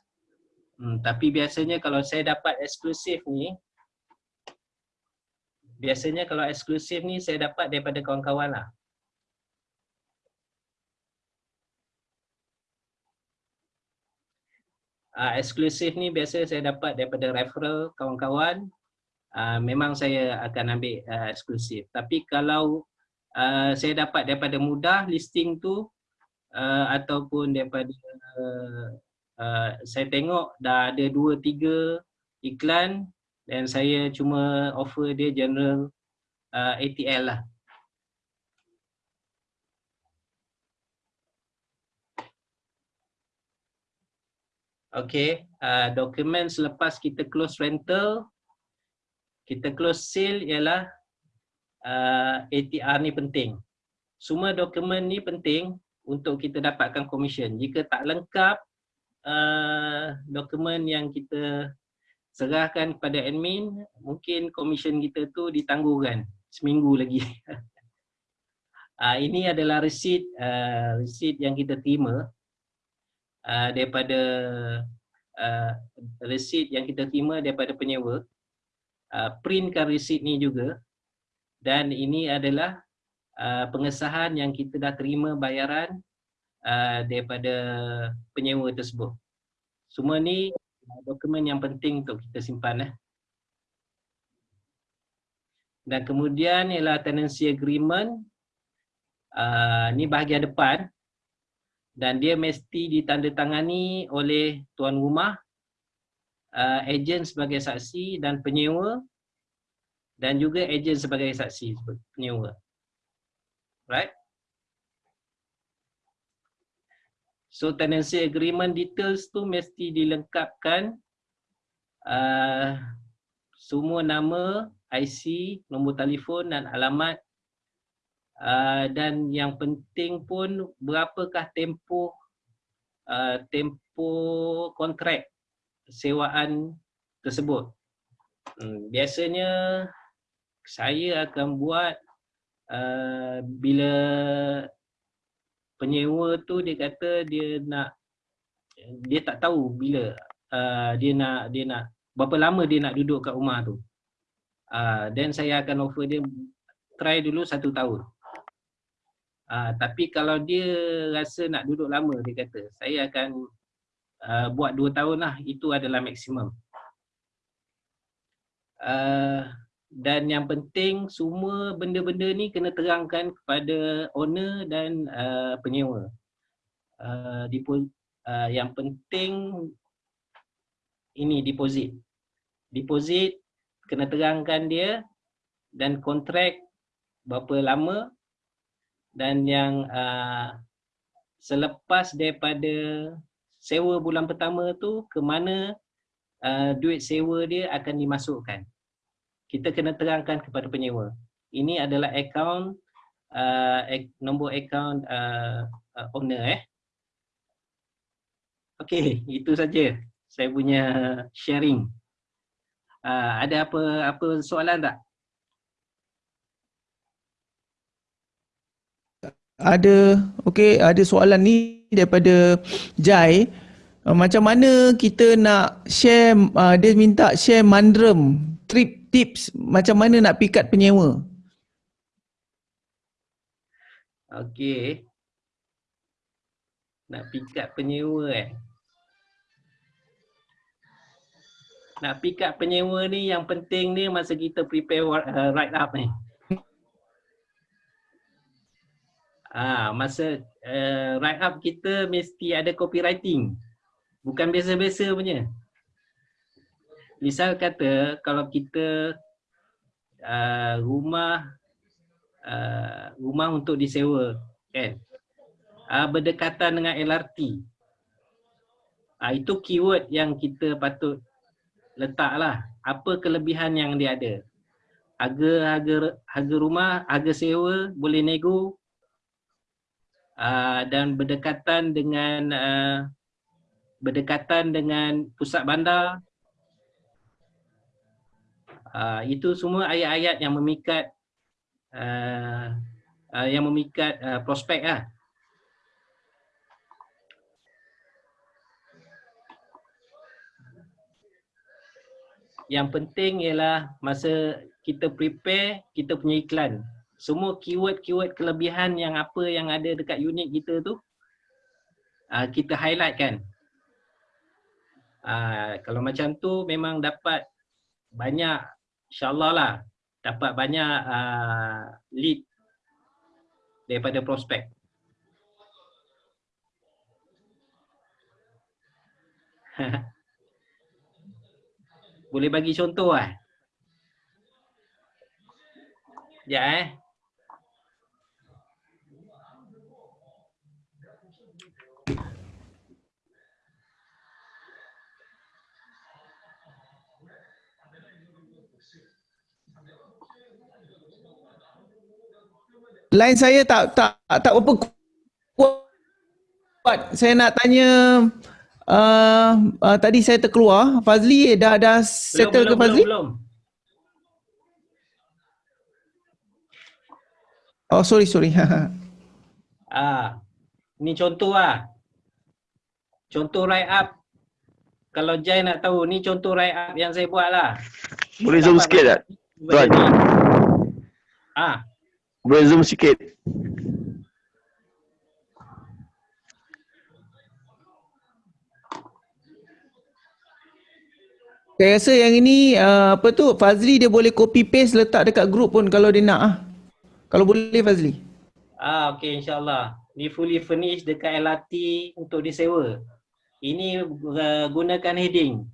Hmm, tapi biasanya kalau saya dapat eksklusif ni biasanya kalau eksklusif ni saya dapat daripada kawan-kawan lah. Uh, eksklusif ni biasa saya dapat daripada referral kawan-kawan uh, memang saya akan ambil uh, eksklusif tapi kalau uh, saya dapat daripada mudah listing tu uh, ataupun daripada uh, saya tengok dah ada dua tiga iklan dan saya cuma offer dia general uh, ATL lah. Okay, uh, dokumen selepas kita close rental, kita close sale ialah uh, ATR ni penting. Semua dokumen ni penting untuk kita dapatkan komisen. Jika tak lengkap uh, dokumen yang kita serahkan kepada admin, mungkin komisen kita tu ditangguhkan seminggu lagi. uh, ini adalah resit uh, resit yang kita terima uh, daripada uh, resit yang kita terima daripada penyewa uh, printkan resit ni juga dan ini adalah uh, pengesahan yang kita dah terima bayaran uh, daripada penyewa tersebut. Semua ni dokumen yang penting untuk kita simpan eh. dan kemudian ialah tenancy agreement. Uh, ni bahagian depan. Dan dia mesti ditandatangani oleh tuan rumah, uh, ejen sebagai saksi dan penyewa dan juga ejen sebagai saksi penyewa. Right? So tenancy agreement details tu mesti dilengkapkan uh, semua nama, IC, nombor telefon dan alamat uh, dan yang penting pun berapakah tempoh uh, tempoh kontrak sewaan tersebut. Hmm, biasanya saya akan buat uh, bila penyewa tu dia kata dia nak dia tak tahu bila uh, dia nak dia nak berapa lama dia nak duduk kat rumah tu. Dan uh, saya akan offer dia try dulu satu tahun. Uh, tapi kalau dia rasa nak duduk lama dia kata saya akan uh, buat dua tahun lah itu adalah maksimum. Uh, dan yang penting semua benda-benda ni kena terangkan kepada owner dan uh, penyewa. Uh, uh, yang penting ini deposit. Deposit kena terangkan dia dan kontrak berapa lama dan yang uh, selepas daripada sewa bulan pertama tu ke mana uh, duit sewa dia akan dimasukkan. Kita kena terangkan kepada penyewa. Ini adalah akaun uh, nombor akaun uh, uh, owner eh. Okey, itu saja saya punya sharing. Uh, ada apa apa soalan tak? ada okey ada soalan ni daripada Jai uh, macam mana kita nak share uh, dia minta share mandrem trip tips macam mana nak pikat penyewa okey nak pikat penyewa eh nak pikat penyewa ni yang penting ni masa kita prepare uh, write up ni Ah, masa uh, write up kita mesti ada copywriting. Bukan biasa-biasa punya. Misal kata kalau kita uh, rumah uh, rumah untuk disewa kan. Uh, berdekatan dengan LRT. Uh, itu keyword yang kita patut letaklah. Apa kelebihan yang dia ada. Harga harga harga rumah, harga sewa boleh nego, uh, dan berdekatan dengan uh, berdekatan dengan pusat bandar uh, itu semua ayat-ayat yang memikat uh, uh, yang memikat uh, prospek lah. Yang penting ialah masa kita prepare, kita punya iklan semua keyword-keyword kelebihan yang apa yang ada dekat unit kita tu uh, kita highlight kan uh, kalau macam tu memang dapat banyak insyaAllah lah dapat banyak uh, lead daripada prospek Boleh bagi contoh lah. Ya eh. Line saya tak tak tak apa kuat. Saya nak tanya uh, uh, tadi saya terkeluar. Fazli dah dah settle belum, ke Fazli? Belum, belum. Oh sorry sorry. Ah, ni contoh lah. Contoh write up. Kalau Jai nak tahu, ni contoh write up yang saya buat lah. Boleh zoom sikit tak? Tuan. Ah, Boleh zoom sikit. saya rasa yang ini uh, apa tu Fazli dia boleh copy paste letak dekat group pun kalau dia nak ah. Kalau boleh Fazli. ah okey insyaAllah. Ni fully furnished dekat LRT untuk disewa. Ini uh, gunakan heading.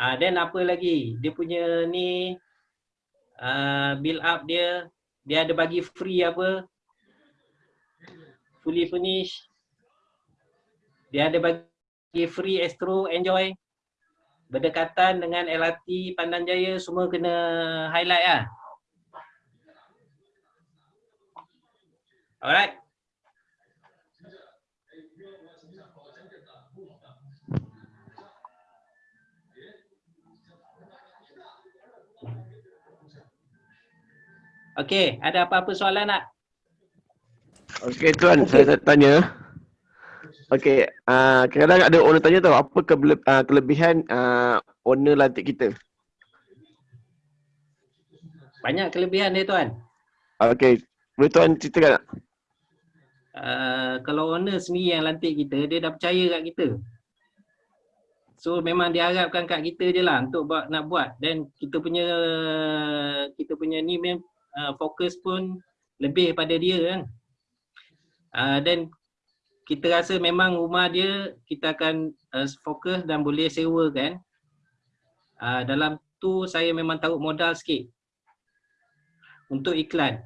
Ah then apa lagi? Dia punya ni uh, build up dia dia ada bagi free apa? Fully furnished. Dia ada bagi free Astro Enjoy. Berdekatan dengan LRT Pandan Jaya semua kena highlight lah. Alright. Okey, ada apa-apa soalan tak? Okey tuan, saya nak tanya. Okey, uh, kadang-kadang ada owner tanya tahu apa kebele- uh, kelebihan uh, owner lantik kita. Banyak kelebihan dia tuan. Okey, boleh tuan ceritakan tak? Uh, kalau owner sendiri yang lantik kita, dia dah percaya kat kita. So memang dia harapkan kat kita je lah untuk buat, nak buat. Dan kita punya kita punya ni mem, uh, fokus pun lebih pada dia kan. Uh, dan kita rasa memang rumah dia kita akan uh, fokus dan boleh sewa kan. Uh, dalam tu saya memang taruh modal sikit untuk iklan.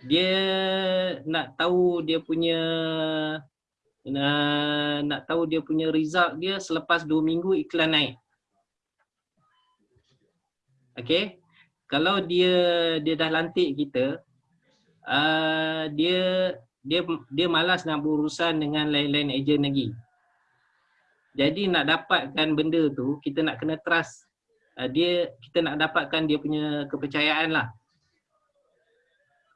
Dia nak tahu dia punya uh, nak tahu dia punya result dia selepas 2 minggu iklan naik. Okay. Kalau dia dia dah lantik kita, uh, dia dia dia malas nak berurusan dengan lain-lain ejen lagi. Jadi nak dapatkan benda tu, kita nak kena trust uh, dia, kita nak dapatkan dia punya kepercayaan lah.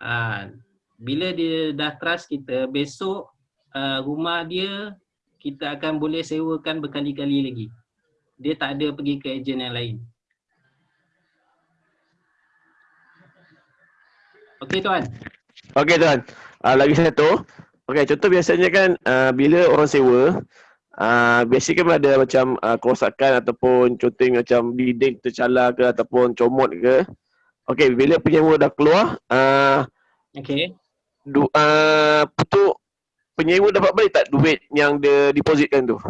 Uh, bila dia dah trust kita, besok uh, rumah dia kita akan boleh sewakan berkali-kali lagi. Dia tak ada pergi ke ejen yang lain. Okey tuan. Okey tuan, uh, lagi satu. Okey, contoh biasanya kan uh, bila orang sewa, uh, biasanya kan ada macam uh, kerosakan ataupun contohnya macam dinding tercalar ke ataupun comot ke. Okey, bila penyewa dah keluar, uh, Okey. du, uh, tu penyewa dapat balik tak duit yang dia depositkan tu?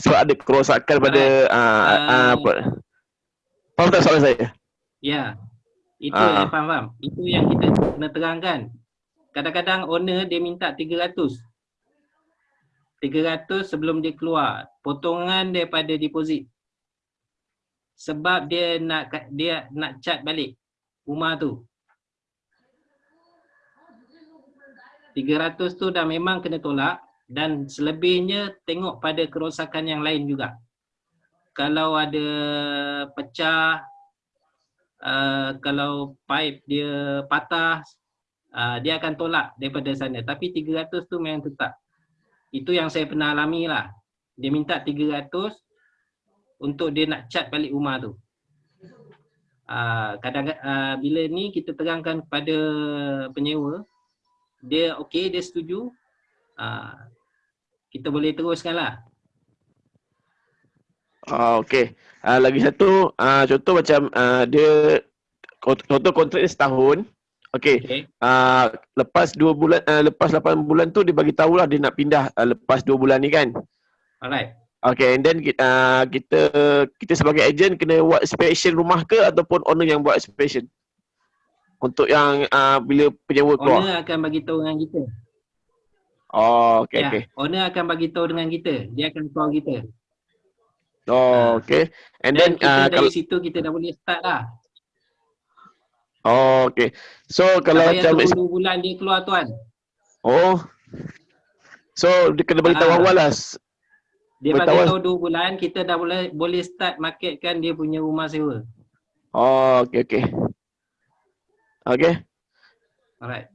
Sebab ada kerosakan pada uh, uh, uh, apa? Faham tak soalan saya? Ya. Itu Ah. yang faham, faham. Itu yang kita kena terangkan. Kadang-kadang owner dia minta 300. 300 sebelum dia keluar. Potongan daripada deposit. Sebab dia nak dia nak cat balik rumah tu. 300 tu dah memang kena tolak dan selebihnya tengok pada kerosakan yang lain juga. Kalau ada pecah uh, kalau pipe dia patah uh, dia akan tolak daripada sana. Tapi 300 tu memang tetap. Itu yang saya pernah alami lah. Dia minta 300 untuk dia nak cat balik rumah tu. Uh, kadang uh, bila ni kita terangkan kepada penyewa dia okey dia setuju. Uh, kita boleh teruskan lah Ah okey. Ah lagi satu ah contoh macam ah dia contoh kontrak dia setahun. Okey. okay. Ah lepas dua bulan ah, lepas 8 bulan tu dia bagi tahulah dia nak pindah ah, lepas 2 bulan ni kan. Alright. Okay, and then kita, uh, kita kita sebagai agent kena buat inspection rumah ke ataupun owner yang buat inspection? Untuk yang uh, bila penyewa keluar. Owner akan bagi tahu dengan kita. Oh, okay, ya, okay. owner akan bagi tahu dengan kita. Dia akan call kita. Oh, okay. And then, kita uh, dari kalau, situ kita dah boleh start lah. oh, okay. So, Kalau tak macam, tunggu 2 bulan dia keluar tuan. oh. So, dia kena beritahu Ah. awal lah. Dia Beritahu bagi tahu 2 bulan kita dah boleh boleh start marketkan dia punya rumah sewa. Oh, okay, okay. Okay, Alright.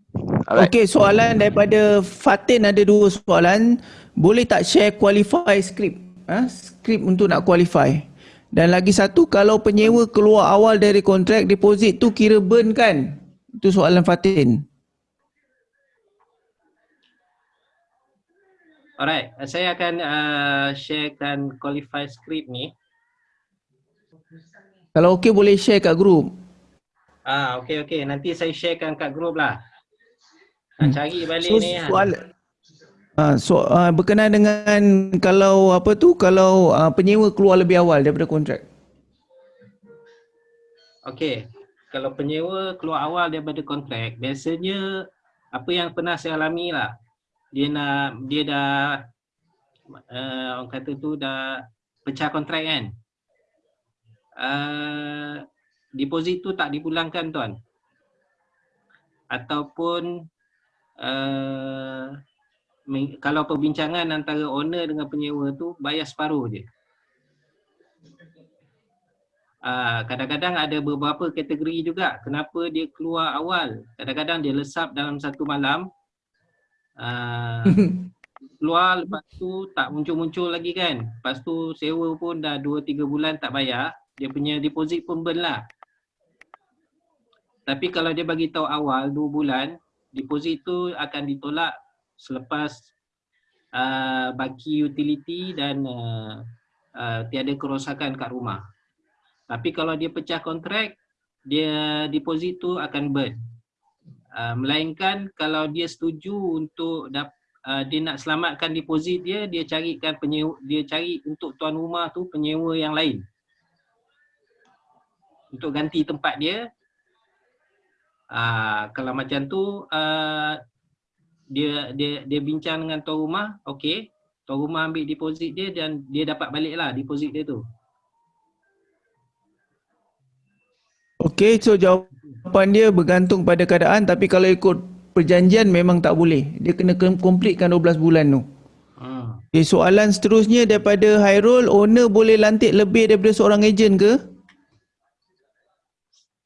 alright. Okey, soalan daripada Fatin ada dua soalan. Boleh tak share qualify script? Ha? Script untuk nak qualify. Dan lagi satu, kalau penyewa keluar awal dari kontrak, deposit tu kira burn kan? Itu soalan Fatin. Alright, saya akan uh, sharekan qualify script ni. Kalau okey boleh share kat group. Ah, okey okey. Nanti saya sharekan kat group lah. Hmm. Nak cari balik So ni. soal uh, so, uh, berkenaan dengan kalau apa tu kalau uh, penyewa keluar lebih awal daripada kontrak. Okey. Kalau penyewa keluar awal daripada kontrak, biasanya apa yang pernah saya alami lah. Dia nak dia dah uh, orang kata tu dah pecah kontrak kan. Uh, deposit tu tak dipulangkan tuan. Ataupun uh, kalau perbincangan antara owner dengan penyewa tu bayar separuh je. Ah, kadang-kadang ada beberapa kategori juga kenapa dia keluar awal. Kadang-kadang dia lesap dalam satu malam. Ah, keluar lepas tu tak muncul-muncul lagi kan. Lepas tu sewa pun dah 2 3 bulan tak bayar, dia punya deposit pun burn lah. Tapi kalau dia bagi tahu awal 2 bulan, deposit tu akan ditolak selepas uh, baki utility dan uh, uh, tiada kerosakan kat rumah. Tapi kalau dia pecah kontrak, dia deposit tu akan burn. Uh, melainkan kalau dia setuju untuk dap, uh, dia nak selamatkan deposit dia, dia carikan penyewa, dia cari untuk tuan rumah tu penyewa yang lain. Untuk ganti tempat dia. Uh, kalau macam tu uh, dia dia dia bincang dengan tuan rumah, okey. Tuan rumah ambil deposit dia dan dia dapat balik lah deposit dia tu. Okey, so jawapan dia bergantung pada keadaan tapi kalau ikut perjanjian memang tak boleh. Dia kena completekan 12 bulan tu. Hmm. Okay, soalan seterusnya daripada Hairul, owner boleh lantik lebih daripada seorang ejen ke?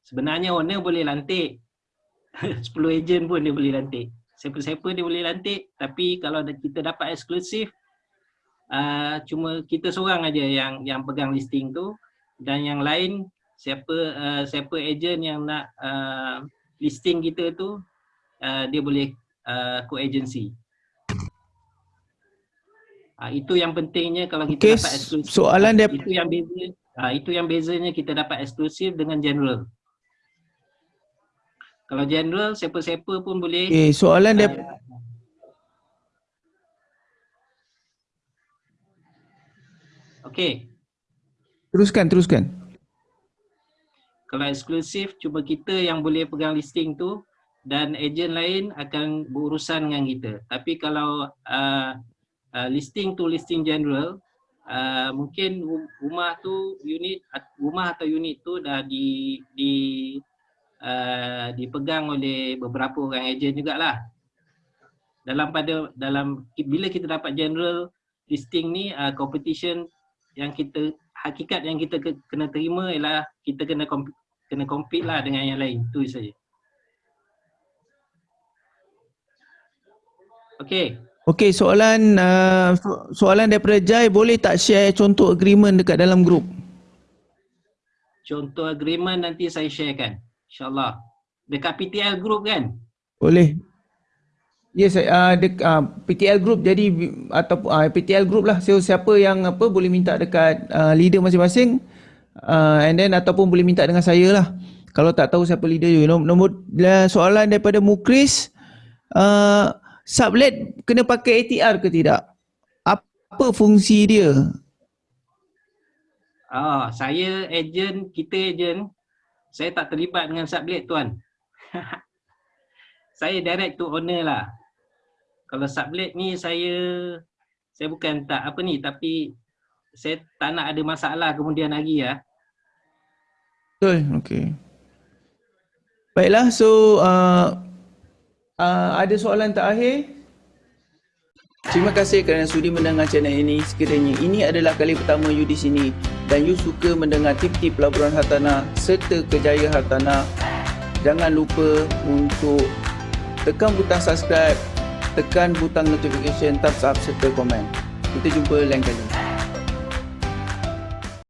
Sebenarnya owner boleh lantik 10 ejen pun dia boleh lantik. Siapa-siapa dia boleh lantik tapi kalau kita dapat eksklusif uh, cuma kita seorang aja yang yang pegang listing tu dan yang lain siapa uh, siapa ejen yang nak uh, listing kita tu uh, dia boleh uh, co-agency. Uh, itu yang pentingnya kalau kita Okey, dapat eksklusif. soalan dia itu yang beza uh, itu yang bezanya kita dapat eksklusif dengan general. Kalau general siapa-siapa pun boleh Okey, soalan dia uh, Okey, teruskan teruskan. kalau eksklusif cuma kita yang boleh pegang listing tu dan ejen lain akan berurusan dengan kita. Tapi kalau uh, uh, listing tu listing general, uh, mungkin ru- rumah tu unit rumah atau unit tu dah di di uh, dipegang oleh beberapa orang ejen jugalah. Dalam pada dalam bila kita dapat general listing ni uh, competition yang kita hakikat yang kita ke, kena terima ialah kita kena comp- kena compete lah dengan yang lain tu saja. Okey, Okey, soalan uh, so- soalan daripada Jai, boleh tak share contoh agreement dekat dalam grup? contoh agreement nanti saya sharekan. InsyaAllah. Dekat PTL group kan? Boleh. Yes, uh, dek, uh, PTL group jadi atau uh, PTL group lah. So siapa yang apa boleh minta dekat uh, leader masing-masing uh, and then ataupun boleh minta dengan saya lah. Kalau tak tahu siapa leader you. Nombor, nombor soalan daripada Mukris uh, sublet kena pakai ATR ke tidak? Apa fungsi dia? Ah, saya ejen, kita ejen. Saya tak terlibat dengan sublet tuan. saya direct to owner lah. Kalau sublet ni saya saya bukan tak apa ni tapi saya tak nak ada masalah kemudian hari ya. Betul, okey. Baiklah, so uh, uh, ada soalan terakhir? Terima kasih kerana sudi mendengar channel ini. Sekiranya ini adalah kali pertama you di sini dan you suka mendengar tip-tip pelaburan hartanah serta kejaya hartanah, jangan lupa untuk tekan butang subscribe, tekan butang notification, thumbs up serta komen. Kita jumpa lain kali.